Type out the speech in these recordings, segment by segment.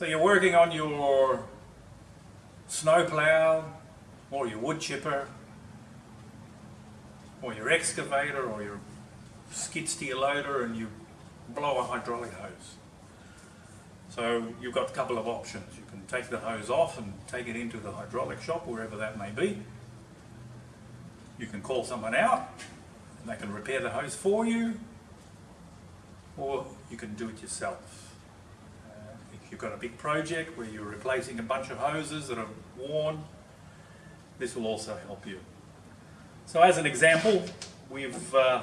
So you're working on your snowplow or your wood chipper or your excavator or your skid steer loader and you blow a hydraulic hose. So you've got a couple of options. You can take the hose off and take it into the hydraulic shop, wherever that may be. You can call someone out and they can repair the hose for you or you can do it yourself. You've got a big project where you're replacing a bunch of hoses that are worn, this will also help you. So as an example, we've uh,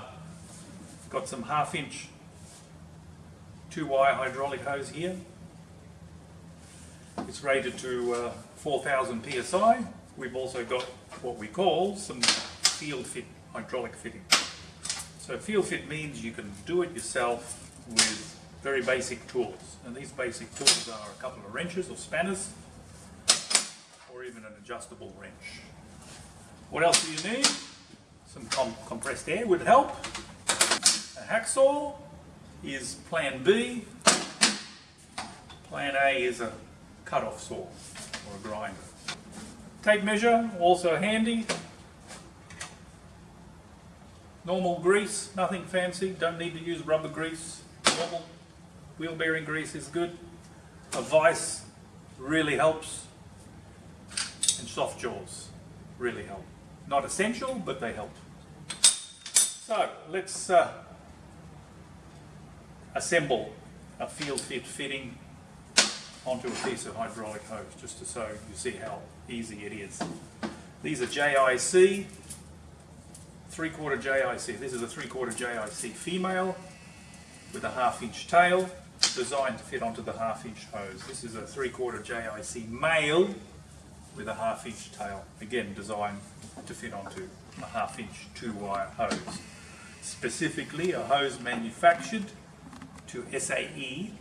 got some half inch two wire hydraulic hose here. It's rated to uh, 4000 psi. We've also got what we call some field fit hydraulic fitting. So field fit means you can do it yourself with very basic tools. And these basic tools are a couple of wrenches or spanners or even an adjustable wrench. What else do you need? Some com compressed air would help. A hacksaw is plan B. Plan A is a cut-off saw or a grinder. Tape measure, also handy. Normal grease, nothing fancy, don't need to use rubber grease. Normal wheel bearing grease is good. A vise really helps. And soft jaws really help. Not essential, but they help. So let's uh, assemble a field fit fitting onto a piece of hydraulic hose just to so you see how easy it is. These are JIC three-quarter JIC. This is a three-quarter JIC female with a half-inch tail designed to fit onto the half-inch hose. This is a three-quarter JIC male with a half-inch tail, again designed to fit onto a half-inch two-wire hose. Specifically, a hose manufactured to SAE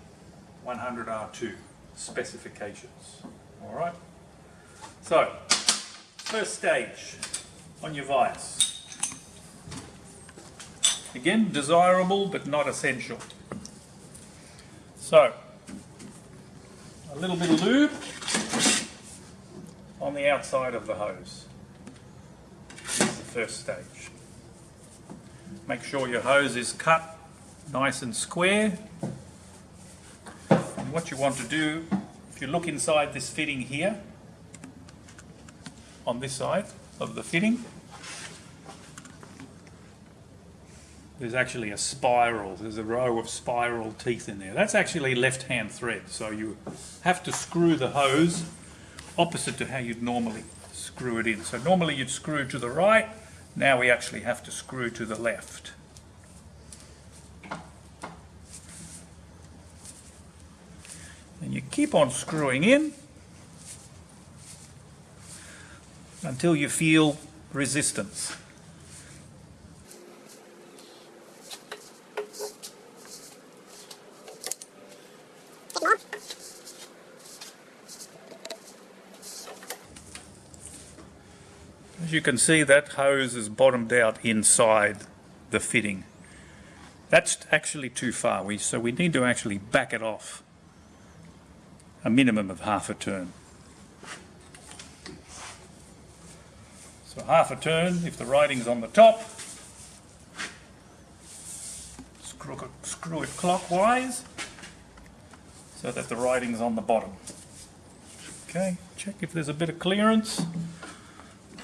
100R2 specifications. All right. So, first stage on your vise. Again, desirable but not essential. So, a little bit of lube on the outside of the hose. This is the first stage. Make sure your hose is cut nice and square. And what you want to do, if you look inside this fitting here, on this side of the fitting, there's actually a spiral, there's a row of spiral teeth in there. That's actually left-hand thread, so you have to screw the hose opposite to how you'd normally screw it in. So normally you'd screw to the right, now we actually have to screw to the left. And you keep on screwing in until you feel resistance. You can see that hose is bottomed out inside the fitting. That's actually too far, we, so we need to actually back it off a minimum of half a turn. So half a turn, if the writing's on the top, screw it, screw it clockwise so that the writing's on the bottom. Okay, check if there's a bit of clearance.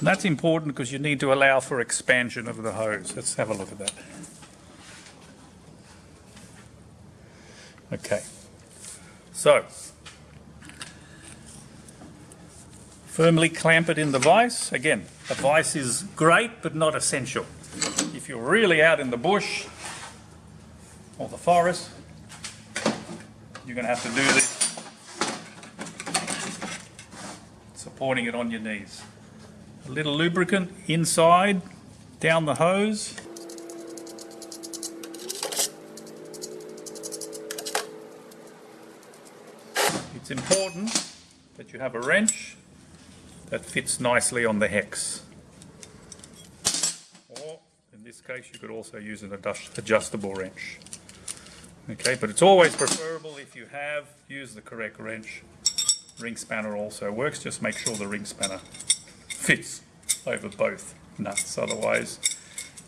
That's important because you need to allow for expansion of the hose. Let's have a look at that. Okay, so firmly clamp it in the vise. Again, a vise is great but not essential. If you're really out in the bush or the forest, you're going to have to do this supporting it on your knees a little lubricant inside, down the hose. It's important that you have a wrench that fits nicely on the hex. Or, in this case, you could also use an adjustable wrench. Okay, but it's always preferable if you have, use the correct wrench. Ring spanner also works, just make sure the ring spanner fits over both nuts, otherwise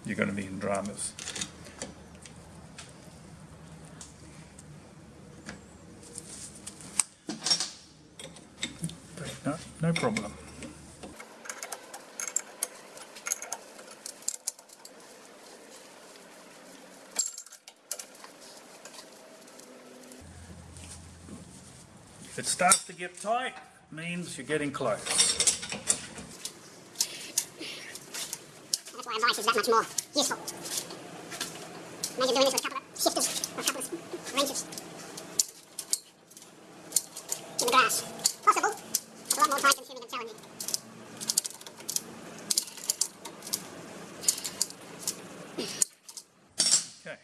you're going to be in dramas. No, problem. If it starts to get tight, means you're getting close. A vise is that much more useful. Imagine doing this with a couple of shifters or a couple of wrenches. In the grass. Possible. A lot more time consuming and challenging. Okay.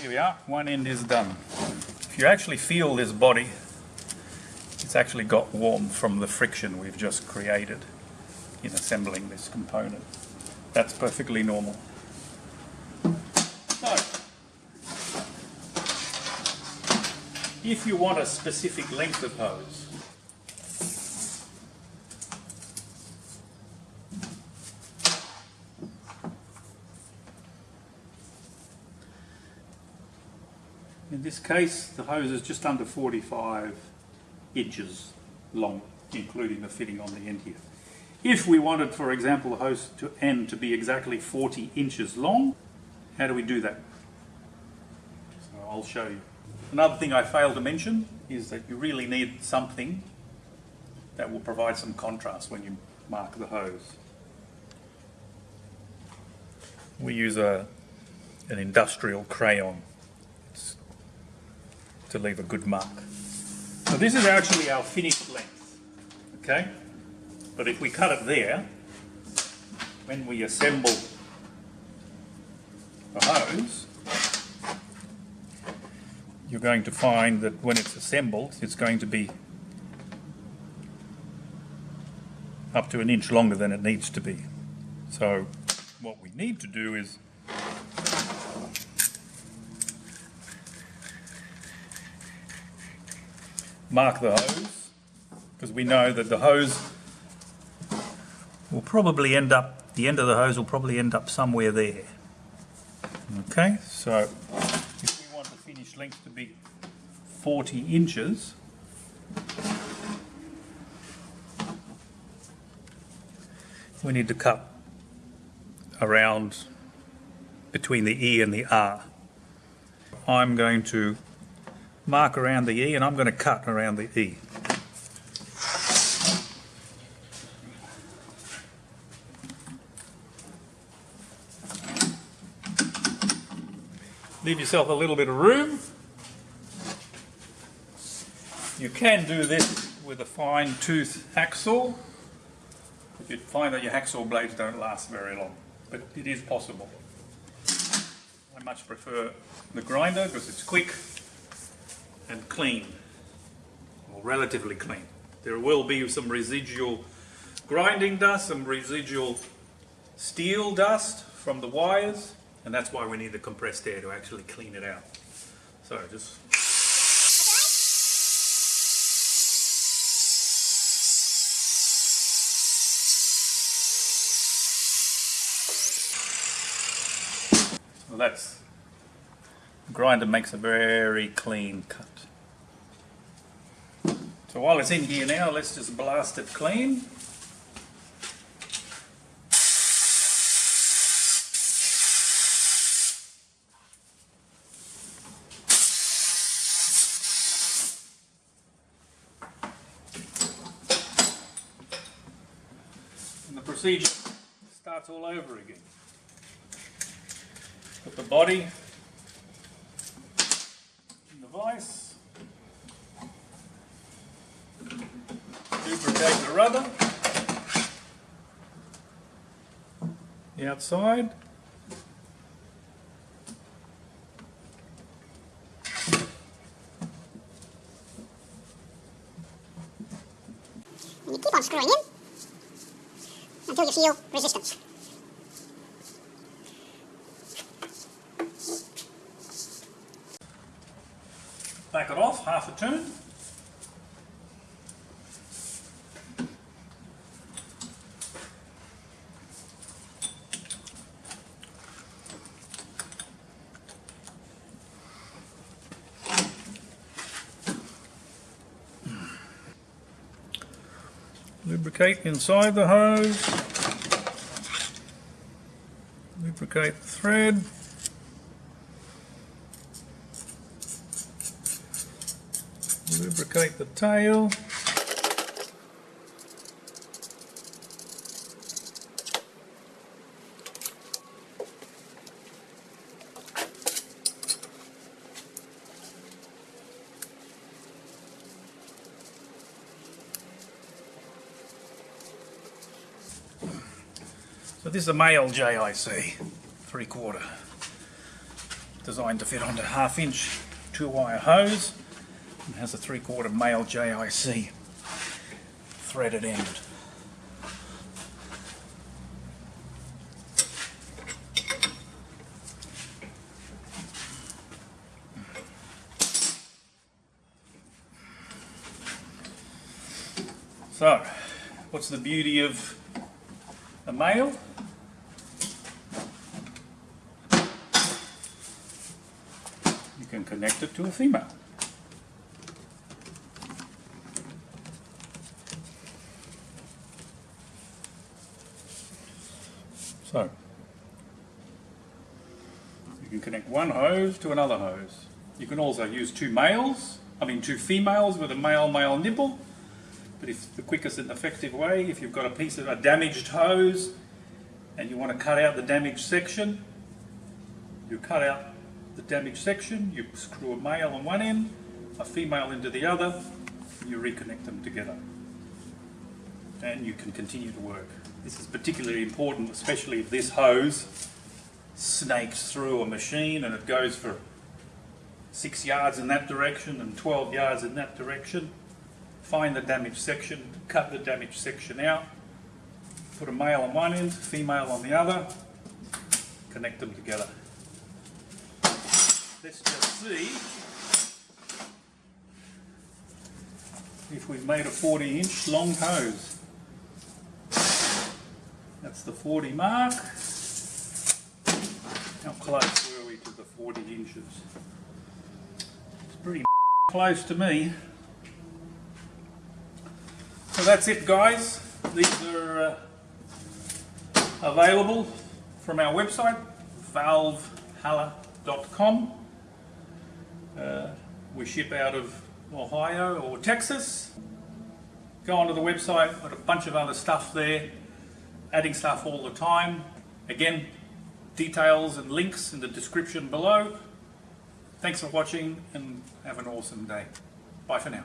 Here we are, one end is done. If you actually feel this body, it's actually got warm from the friction we've just created in assembling this component. That's perfectly normal. So, if you want a specific length of hose, In this case, the hose is just under 45 inches long, including the fitting on the end here. If we wanted, for example, the hose to end to be exactly 40 inches long, how do we do that? So I'll show you. Another thing I failed to mention is that you really need something that will provide some contrast when you mark the hose. We use a, an industrial crayon to leave a good mark. So this is actually our finished length, okay? But if we cut it there, when we assemble the hose, you're going to find that when it's assembled, it's going to be up to an inch longer than it needs to be. So what we need to do is mark the hose because we know that the hose will probably end up, the end of the hose will probably end up somewhere there. Okay, so if we want the finished length to be 40 inches, we need to cut around between the E and the R. I'm going to mark around the E and I'm going to cut around the E. Leave yourself a little bit of room. You can do this with a fine tooth hacksaw. If You'd find that your hacksaw blades don't last very long, but it is possible. I much prefer the grinder because it's quick and clean, or relatively clean. There will be some residual grinding dust, some residual steel dust from the wires, and that's why we need the compressed air to actually clean it out. So just So that's grinder makes a very clean cut. So while it's in here now, let's just blast it clean. And the procedure starts all over again. Put the body protect the rubber. The outside. You keep on screwing in until you feel resistance. Back it off half a turn. Lubricate inside the hose. Lubricate the thread. Lubricate the tail. So this is a male JIC, three quarter, designed to fit onto half inch two wire hose and has a three quarter male JIC threaded end. So, what's the beauty of a male? You can connect it to a female. So, you can connect one hose to another hose. You can also use two males, I mean two females with a male-male nipple. But if the quickest and effective way, if you've got a piece of a damaged hose and you want to cut out the damaged section, you cut out the damaged section, you screw a male on one end, a female into the other, and you reconnect them together. And you can continue to work. This is particularly important, especially if this hose snakes through a machine and it goes for six yards in that direction and 12 yards in that direction. Find the damaged section, cut the damaged section out, put a male on one end, female on the other, connect them together. Let's just see if we've made a 40 inch long hose. That's the 40 mark. How close were we to the 40 inches? It's pretty close to me. That's it guys. These are uh, available from our website, valvehalla.com. Uh, we ship out of Ohio or Texas. Go onto the website, got a bunch of other stuff there, adding stuff all the time. Again, details and links in the description below. Thanks for watching and have an awesome day. Bye for now.